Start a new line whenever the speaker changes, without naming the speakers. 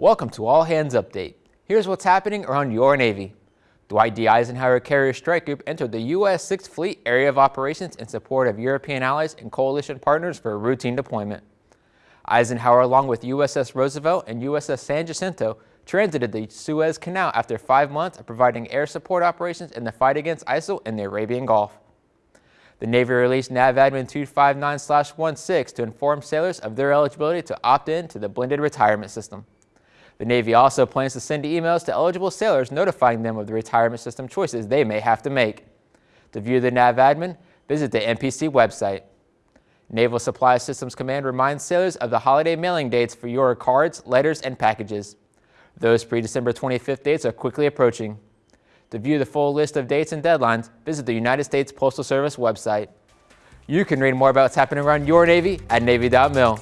Welcome to All Hands Update. Here's what's happening around your Navy. Dwight D. Eisenhower Carrier Strike Group entered the U.S. 6th Fleet Area of Operations in support of European allies and coalition partners for a routine deployment. Eisenhower, along with USS Roosevelt and USS San Jacinto, transited the Suez Canal after five months of providing air support operations in the fight against ISIL in the Arabian Gulf. The Navy released NAVADMIN 259-16 to inform sailors of their eligibility to opt in to the blended retirement system. The Navy also plans to send emails to eligible sailors notifying them of the retirement system choices they may have to make. To view the NAVADMIN, visit the NPC website. Naval Supply Systems Command reminds sailors of the holiday mailing dates for your cards, letters, and packages. Those pre-December 25th dates are quickly approaching. To view the full list of dates and deadlines, visit the United States Postal Service website. You can read more about what's happening around your Navy at Navy.mil.